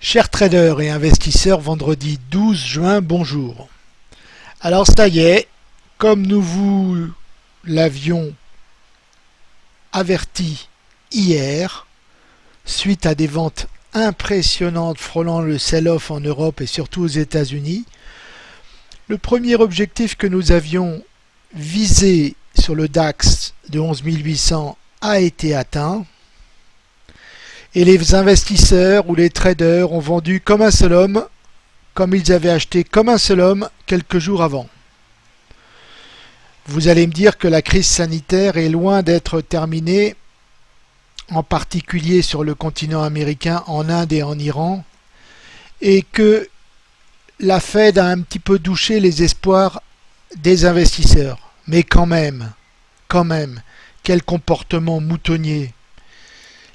Chers traders et investisseurs, vendredi 12 juin, bonjour. Alors ça y est, comme nous vous l'avions averti hier, suite à des ventes impressionnantes frôlant le sell-off en Europe et surtout aux États-Unis, le premier objectif que nous avions visé sur le DAX de 11 800 a été atteint et les investisseurs ou les traders ont vendu comme un seul homme, comme ils avaient acheté comme un seul homme quelques jours avant. Vous allez me dire que la crise sanitaire est loin d'être terminée, en particulier sur le continent américain, en Inde et en Iran, et que la Fed a un petit peu douché les espoirs des investisseurs. Mais quand même, quand même, quel comportement moutonnier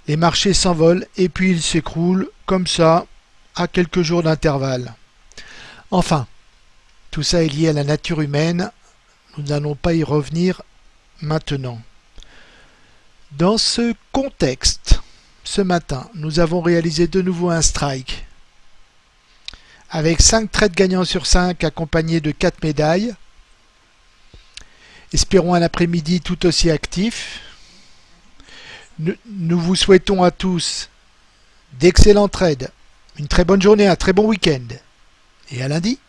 les marchés s'envolent et puis ils s'écroulent comme ça à quelques jours d'intervalle. Enfin, tout ça est lié à la nature humaine, nous n'allons pas y revenir maintenant. Dans ce contexte, ce matin, nous avons réalisé de nouveau un strike avec 5 trades gagnants sur 5 accompagnés de 4 médailles. Espérons un après-midi tout aussi actif. Nous vous souhaitons à tous d'excellents trades, une très bonne journée, un très bon week-end. Et à lundi